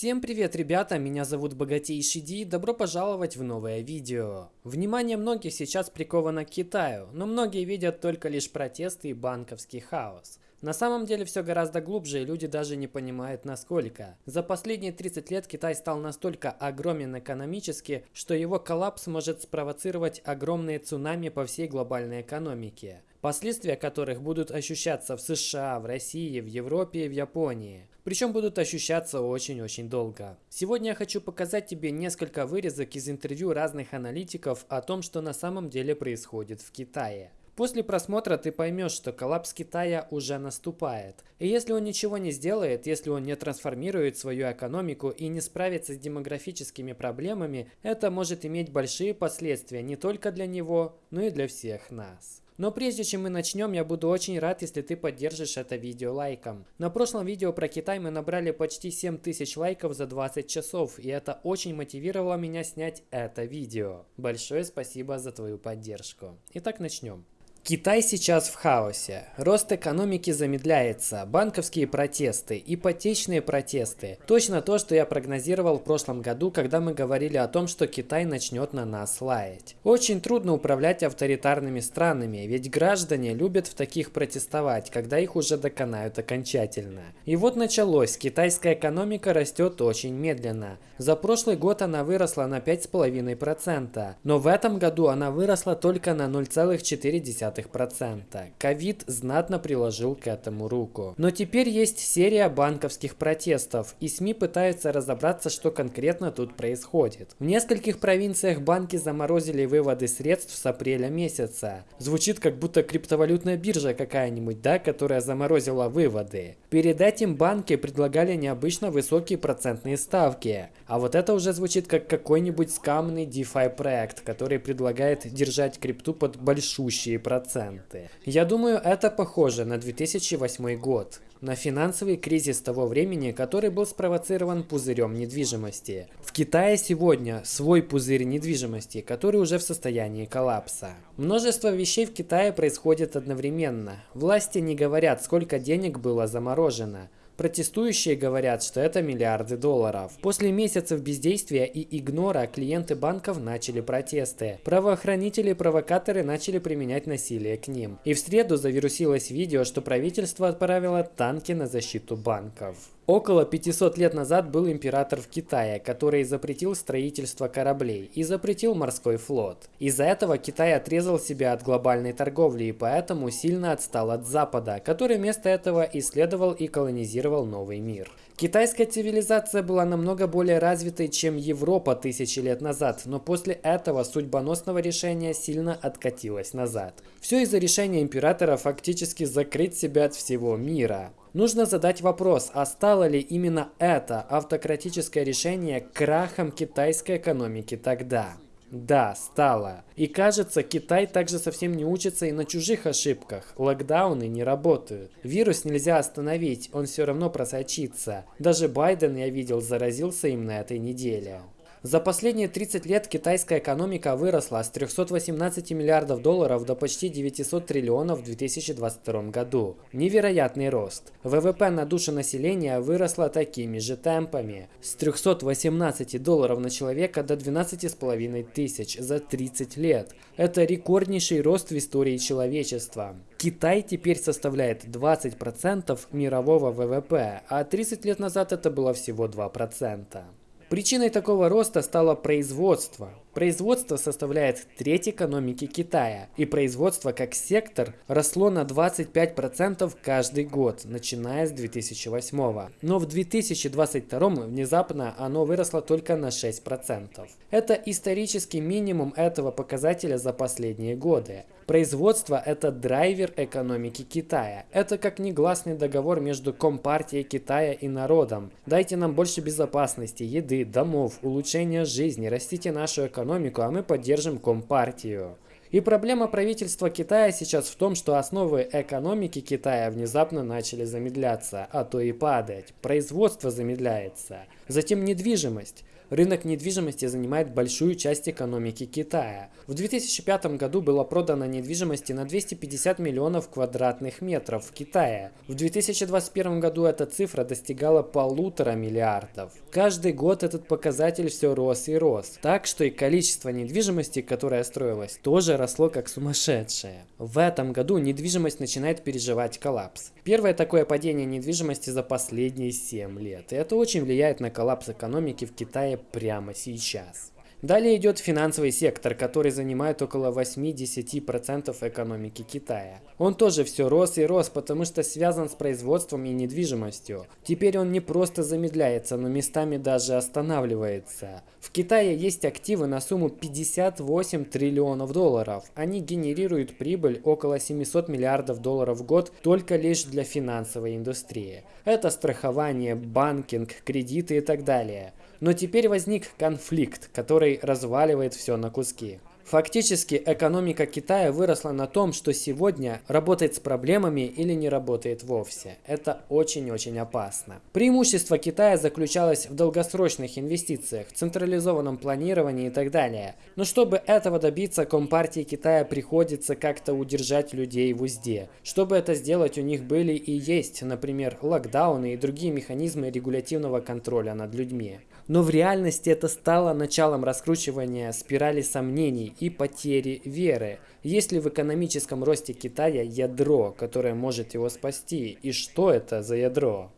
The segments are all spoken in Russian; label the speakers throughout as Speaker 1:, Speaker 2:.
Speaker 1: Всем привет, ребята! Меня зовут Богатейший Ди, добро пожаловать в новое видео. Внимание многих сейчас приковано к Китаю, но многие видят только лишь протесты и банковский хаос. На самом деле все гораздо глубже, и люди даже не понимают насколько. За последние 30 лет Китай стал настолько огромен экономически, что его коллапс может спровоцировать огромные цунами по всей глобальной экономике. Последствия которых будут ощущаться в США, в России, в Европе и в Японии. Причем будут ощущаться очень-очень долго. Сегодня я хочу показать тебе несколько вырезок из интервью разных аналитиков о том, что на самом деле происходит в Китае. После просмотра ты поймешь, что коллапс Китая уже наступает. И если он ничего не сделает, если он не трансформирует свою экономику и не справится с демографическими проблемами, это может иметь большие последствия не только для него, но и для всех нас. Но прежде чем мы начнем, я буду очень рад, если ты поддержишь это видео лайком. На прошлом видео про Китай мы набрали почти 7000 лайков за 20 часов, и это очень мотивировало меня снять это видео. Большое спасибо за твою поддержку. Итак, начнем. Китай сейчас в хаосе. Рост экономики замедляется, банковские протесты, ипотечные протесты. Точно то, что я прогнозировал в прошлом году, когда мы говорили о том, что Китай начнет на нас лаять. Очень трудно управлять авторитарными странами, ведь граждане любят в таких протестовать, когда их уже доконают окончательно. И вот началось, китайская экономика растет очень медленно. За прошлый год она выросла на 5,5%, но в этом году она выросла только на 0,4%. 0,2%. Ковид знатно приложил к этому руку. Но теперь есть серия банковских протестов, и СМИ пытаются разобраться, что конкретно тут происходит. В нескольких провинциях банки заморозили выводы средств с апреля месяца. Звучит как будто криптовалютная биржа какая-нибудь, да, которая заморозила выводы. Перед этим банки предлагали необычно высокие процентные ставки. А вот это уже звучит как какой-нибудь скамный DeFi проект, который предлагает держать крипту под большущие проценты проценты. Я думаю, это похоже на 2008 год, на финансовый кризис того времени, который был спровоцирован пузырем недвижимости. В Китае сегодня свой пузырь недвижимости, который уже в состоянии коллапса. Множество вещей в Китае происходит одновременно. Власти не говорят, сколько денег было заморожено. Протестующие говорят, что это миллиарды долларов. После месяцев бездействия и игнора клиенты банков начали протесты. Правоохранители и провокаторы начали применять насилие к ним. И в среду завирусилось видео, что правительство отправило танки на защиту банков. Около 500 лет назад был император в Китае, который запретил строительство кораблей и запретил морской флот. Из-за этого Китай отрезал себя от глобальной торговли и поэтому сильно отстал от Запада, который вместо этого исследовал и колонизировал новый мир. Китайская цивилизация была намного более развитой, чем Европа тысячи лет назад, но после этого судьбоносного решения сильно откатилась назад. Все из-за решения императора фактически закрыть себя от всего мира. Нужно задать вопрос, а стало ли именно это автократическое решение крахом китайской экономики тогда? Да, стало. И кажется, Китай также совсем не учится и на чужих ошибках. Локдауны не работают. Вирус нельзя остановить, он все равно просочится. Даже Байден, я видел, заразился им на этой неделе. За последние 30 лет китайская экономика выросла с 318 миллиардов долларов до почти 900 триллионов в 2022 году. Невероятный рост. ВВП на душу населения выросла такими же темпами. С 318 долларов на человека до 12,5 тысяч за 30 лет. Это рекорднейший рост в истории человечества. Китай теперь составляет 20% мирового ВВП, а 30 лет назад это было всего 2%. Причиной такого роста стало производство. Производство составляет треть экономики Китая, и производство как сектор росло на 25% каждый год, начиная с 2008. Но в 2022 внезапно оно выросло только на 6%. Это исторический минимум этого показателя за последние годы. Производство – это драйвер экономики Китая. Это как негласный договор между Компартией Китая и народом. Дайте нам больше безопасности, еды, домов, улучшения жизни, растите нашу экономику, а мы поддержим Компартию. И проблема правительства Китая сейчас в том, что основы экономики Китая внезапно начали замедляться, а то и падать. Производство замедляется. Затем недвижимость. Рынок недвижимости занимает большую часть экономики Китая. В 2005 году было продано недвижимости на 250 миллионов квадратных метров в Китае. В 2021 году эта цифра достигала полутора миллиардов. Каждый год этот показатель все рос и рос. Так что и количество недвижимости, которая строилась, тоже росло как сумасшедшее. В этом году недвижимость начинает переживать коллапс. Первое такое падение недвижимости за последние 7 лет. И это очень влияет на коллапс экономики в Китае прямо сейчас. Далее идет финансовый сектор, который занимает около 8-10% экономики Китая. Он тоже все рос и рос, потому что связан с производством и недвижимостью. Теперь он не просто замедляется, но местами даже останавливается. В Китае есть активы на сумму 58 триллионов долларов. Они генерируют прибыль около 700 миллиардов долларов в год только лишь для финансовой индустрии. Это страхование, банкинг, кредиты и так далее. Но теперь возник конфликт, который разваливает все на куски. Фактически экономика Китая выросла на том, что сегодня работает с проблемами или не работает вовсе. Это очень-очень опасно. Преимущество Китая заключалось в долгосрочных инвестициях, централизованном планировании и так далее. Но чтобы этого добиться, Компартии Китая приходится как-то удержать людей в узде. Чтобы это сделать, у них были и есть, например, локдауны и другие механизмы регулятивного контроля над людьми. Но в реальности это стало началом раскручивания спирали сомнений и потери веры. Есть ли в экономическом росте Китая ядро, которое может его спасти? И что это за ядро?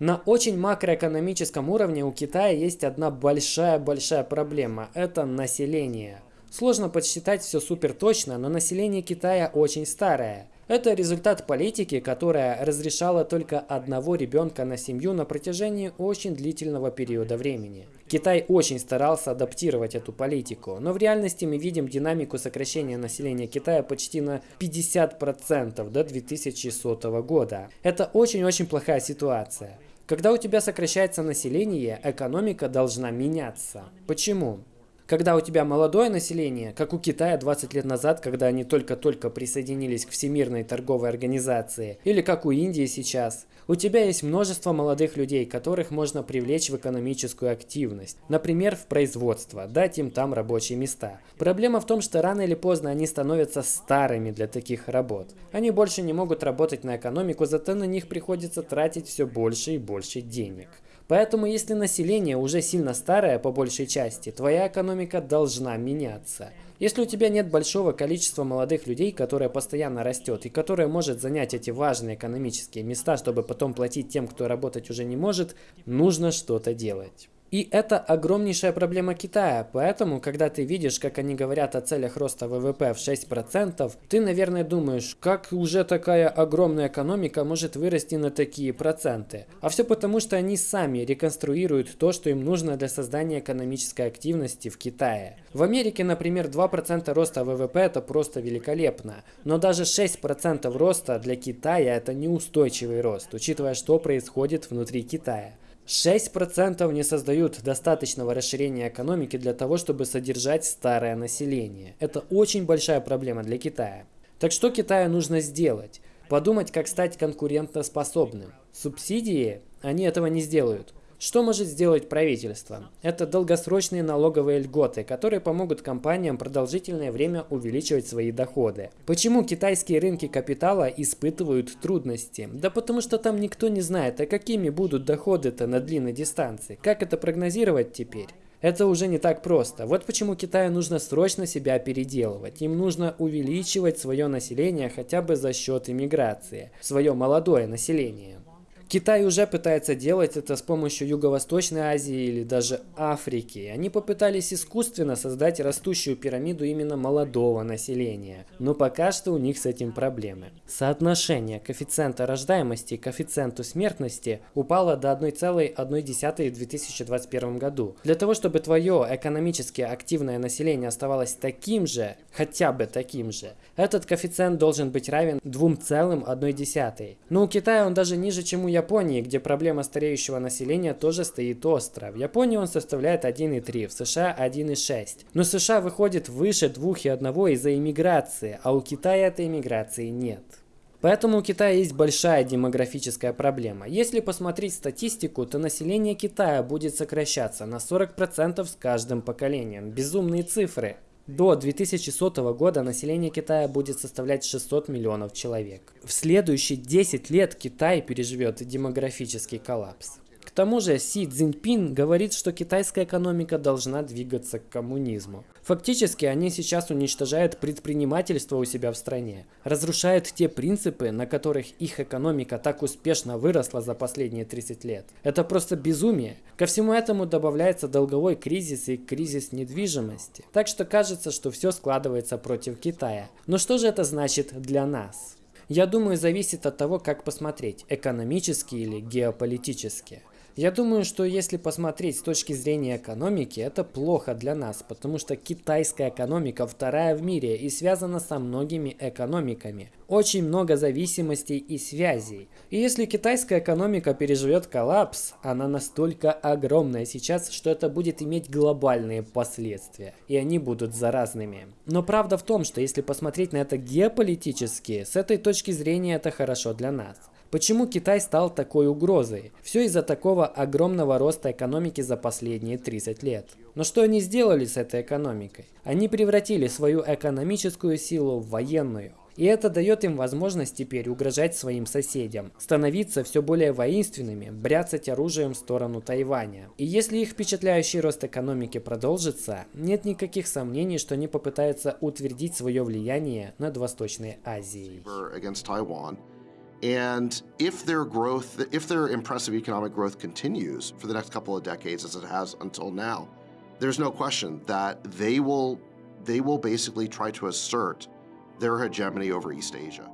Speaker 1: На очень макроэкономическом уровне у Китая есть одна большая-большая проблема – это население. Сложно подсчитать все супер точно, но население Китая очень старое – это результат политики, которая разрешала только одного ребенка на семью на протяжении очень длительного периода времени. Китай очень старался адаптировать эту политику, но в реальности мы видим динамику сокращения населения Китая почти на 50% до 2100 года. Это очень-очень плохая ситуация. Когда у тебя сокращается население, экономика должна меняться. Почему? Когда у тебя молодое население, как у Китая 20 лет назад, когда они только-только присоединились к Всемирной торговой организации, или как у Индии сейчас, у тебя есть множество молодых людей, которых можно привлечь в экономическую активность, например, в производство, дать им там рабочие места. Проблема в том, что рано или поздно они становятся старыми для таких работ. Они больше не могут работать на экономику, зато на них приходится тратить все больше и больше денег. Поэтому, если население уже сильно старое по большей части, твоя экономика должна меняться. Если у тебя нет большого количества молодых людей, которое постоянно растет и которое может занять эти важные экономические места, чтобы потом платить тем, кто работать уже не может, нужно что-то делать. И это огромнейшая проблема Китая, поэтому, когда ты видишь, как они говорят о целях роста ВВП в 6%, ты, наверное, думаешь, как уже такая огромная экономика может вырасти на такие проценты. А все потому, что они сами реконструируют то, что им нужно для создания экономической активности в Китае. В Америке, например, 2% роста ВВП это просто великолепно, но даже 6% роста для Китая это неустойчивый рост, учитывая, что происходит внутри Китая. 6% не создают достаточного расширения экономики для того, чтобы содержать старое население. Это очень большая проблема для Китая. Так что Китаю нужно сделать? Подумать, как стать конкурентоспособным. Субсидии они этого не сделают. Что может сделать правительство? Это долгосрочные налоговые льготы, которые помогут компаниям продолжительное время увеличивать свои доходы. Почему китайские рынки капитала испытывают трудности? Да потому что там никто не знает, а какими будут доходы-то на длинной дистанции. Как это прогнозировать теперь? Это уже не так просто. Вот почему Китаю нужно срочно себя переделывать. Им нужно увеличивать свое население хотя бы за счет иммиграции. Свое молодое население. Китай уже пытается делать это с помощью Юго-Восточной Азии или даже Африки. Они попытались искусственно создать растущую пирамиду именно молодого населения. Но пока что у них с этим проблемы. Соотношение коэффициента рождаемости и коэффициенту смертности упало до 1,1 в 2021 году. Для того, чтобы твое экономически активное население оставалось таким же, хотя бы таким же, этот коэффициент должен быть равен 2,1. Но у Китая он даже ниже, чем у Японии, где проблема стареющего населения тоже стоит остро. В Японии он составляет 1,3, в США 1,6. Но США выходит выше 2,1 из-за иммиграции, а у Китая этой иммиграции нет. Поэтому у Китая есть большая демографическая проблема. Если посмотреть статистику, то население Китая будет сокращаться на 40% с каждым поколением. Безумные цифры. До 2100 года население Китая будет составлять 600 миллионов человек. В следующие 10 лет Китай переживет демографический коллапс. К тому же Си Цзиньпин говорит, что китайская экономика должна двигаться к коммунизму. Фактически они сейчас уничтожают предпринимательство у себя в стране, разрушают те принципы, на которых их экономика так успешно выросла за последние 30 лет. Это просто безумие. Ко всему этому добавляется долговой кризис и кризис недвижимости. Так что кажется, что все складывается против Китая. Но что же это значит для нас? Я думаю, зависит от того, как посмотреть, экономически или геополитически. Я думаю, что если посмотреть с точки зрения экономики, это плохо для нас, потому что китайская экономика вторая в мире и связана со многими экономиками. Очень много зависимостей и связей. И если китайская экономика переживет коллапс, она настолько огромная сейчас, что это будет иметь глобальные последствия. И они будут заразными. Но правда в том, что если посмотреть на это геополитически, с этой точки зрения это хорошо для нас. Почему Китай стал такой угрозой? Все из-за такого огромного роста экономики за последние 30 лет. Но что они сделали с этой экономикой? Они превратили свою экономическую силу в военную. И это дает им возможность теперь угрожать своим соседям, становиться все более воинственными, бряцать оружием в сторону Тайваня. И если их впечатляющий рост экономики продолжится, нет никаких сомнений, что они попытаются утвердить свое влияние над Восточной Азией.
Speaker 2: And if their growth, if their impressive economic growth continues for the next couple of decades as it has until now, there's no question that they will they will basically try to assert their hegemony over East Asia.